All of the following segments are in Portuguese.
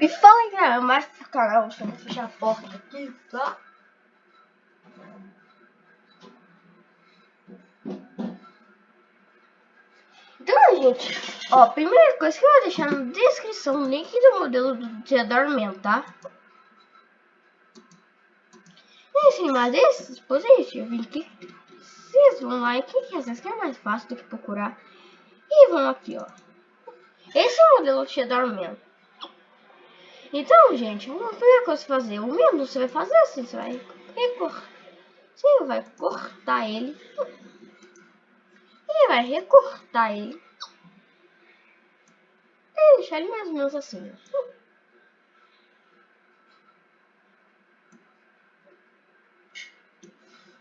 Me fala aí, cara, mais pro canal, deixa eu fechar a porta aqui, tá? Então, gente, ó, primeira coisa que eu vou deixar na descrição o link do modelo do Theodore tá? E em cima desse dispositivo, vim aqui, vocês vão lá em que às vezes que é mais fácil do que procurar. E vão aqui, ó. Esse é o modelo Theodore Então, gente, uma primeira coisa que fazer, o mesmo você vai fazer assim, você vai recortar, você vai cortar ele ele vai recortar ele. E deixar ele mais ou menos assim.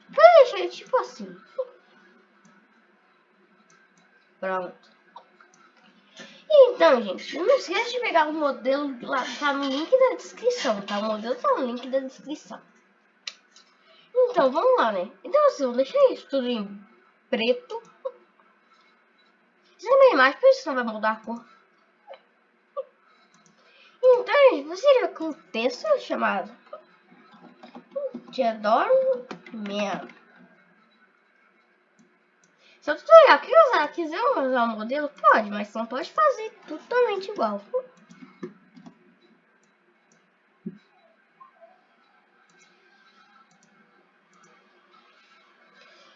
Vai deixar ele tipo assim. Pronto. Então, gente, não esqueça de pegar o modelo lá, tá no link da descrição, tá? O modelo tá no link da descrição. Então, vamos lá, né? Então, assim, eu deixei isso tudo em preto. Você também mais, por isso não vai mudar a cor. Então, você com um texto chamado Te adoro mesmo. Se o tutorial quiser usar, quiser usar o modelo, pode, mas não pode fazer totalmente igual.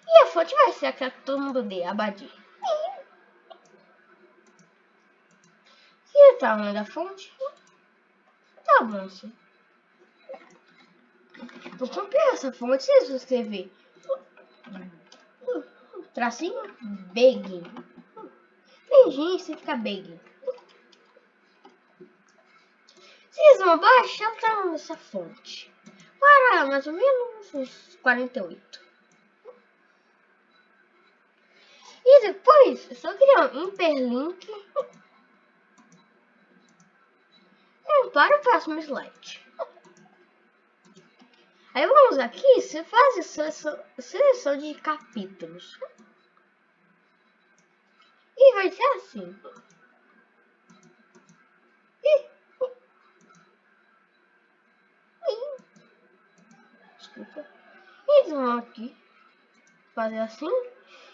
E a fonte vai ser aquela que todo mundo dê, Abadi. o tamanho da fonte? Tá bom, sim. Vou comprar essa fonte, você escrever tracinho big. Tem gente que fica big. Vocês vão baixar tamanho dessa fonte. Para mais ou menos uns 48. E depois, eu só criar um hiperlink para o próximo slide. Aí vamos aqui, você faz a seleção de capítulos. E vai ser assim. Desculpa. E vão aqui fazer assim.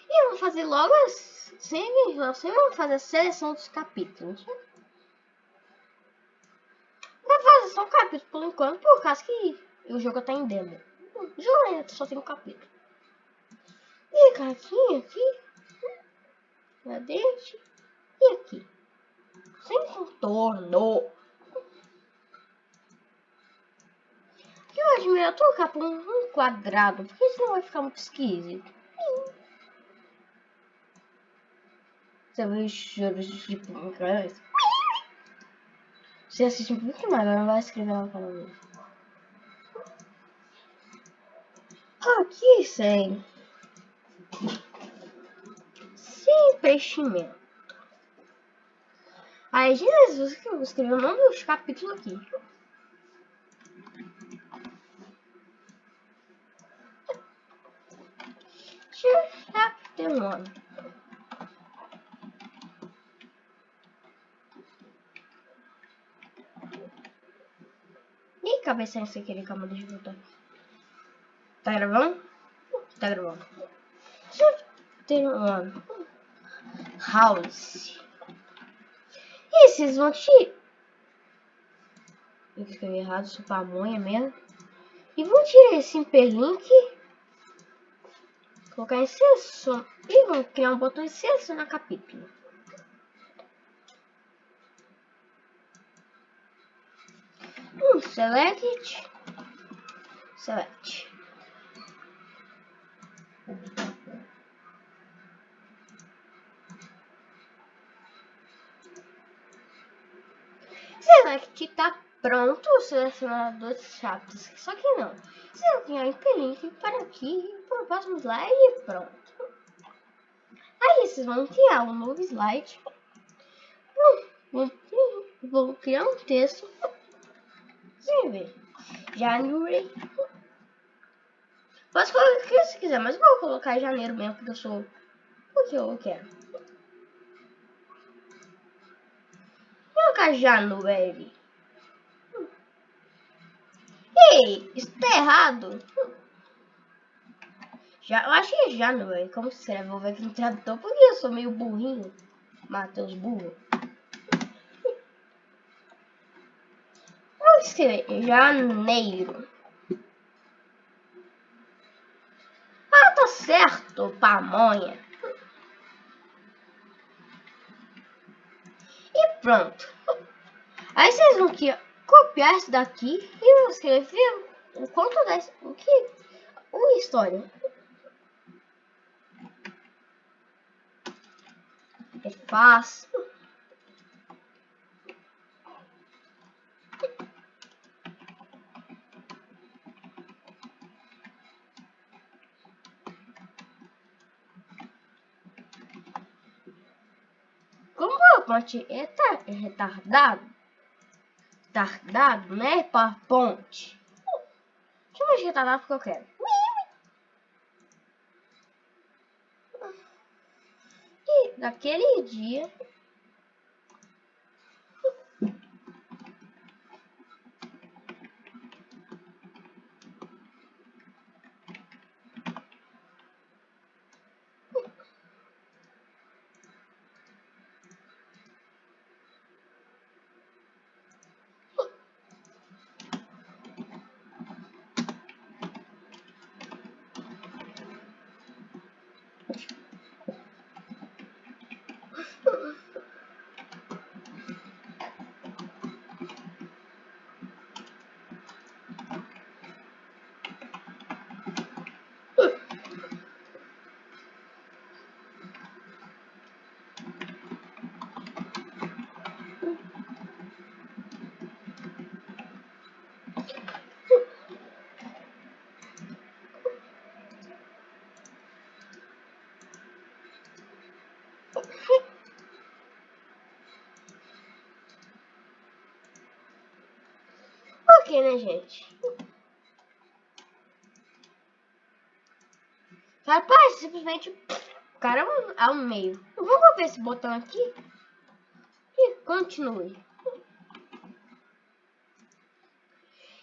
E vamos fazer logo assim. Vamos fazer a seleção dos capítulos fazer só um capítulo por enquanto, por causa que o jogo tá em demo. O jogo ainda só tem um capítulo. E aqui, aqui, na dente e aqui. Sem contorno. Eu acho melhor trocar por um quadrado, porque senão vai ficar muito esquisito. Você vê os choros de tipo, você assiste um mais, agora vai escrever lá canal dele. Aqui sem. Preenchimento. Aí, Jesus, que eu vou escrever o nome dos capítulos aqui. Chapter 1. cabeça sem querer, calma, deixa eu voltar. Tá gravando? Tá gravando. Tem um house. E vocês vão te... Eu escrevi errado, sou pamonha mesmo. E vou tirar esse hiperlink. Colocar em seleção. E vou criar um botão de selecionar capítulo. Um select. Select. Select tá pronto o selecionador de chaves. Só que não. Vai criar um hiperlink para aqui, para o próximo slide e pronto. Aí vocês vão criar um novo slide. Vou, vou criar um texto Sim, ver. January. Posso colocar o que você quiser, mas eu vou colocar janeiro mesmo, porque eu sou... Porque eu quero. Colocar January. Ei, isso tá errado. Já, eu acho que já é. Como se escreve? Vou ver aqui no tradutor. Porque eu sou meio burrinho. Matheus burro. Vamos escrever janeiro. Ah, tá certo, pamonha. E pronto. Aí vocês vão aqui, copiar isso daqui e escrever o conto da o que uma história. É fácil. Como a ponte é retardado, retardado, né? Para ponte. Deixa eu mais retardado que eu quero. E naquele dia Ok, né, gente? Rapaz, simplesmente o cara é ao meio. Vamos ver esse botão aqui e continue.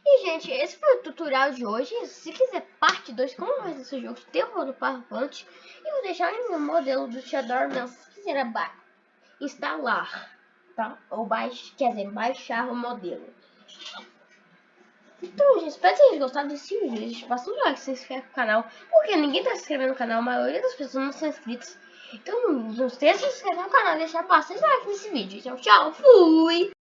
E, gente, esse foi o tutorial de hoje. Se quiser parte 2, como mais esse jogo de terror no PowerPoint, eu vou deixar meu modelo do Shadow Não, se quiser instalar, tá? Ou baixar, quer dizer, baixar o modelo. Então, gente, espero que vocês gostado desse vídeo. Passa um like, se inscreve no canal. Porque ninguém tá se inscrevendo no canal, a maioria das pessoas não são inscritas. Então, não esqueça de se inscrever no canal e deixar bastante like nesse vídeo. Então, tchau, fui!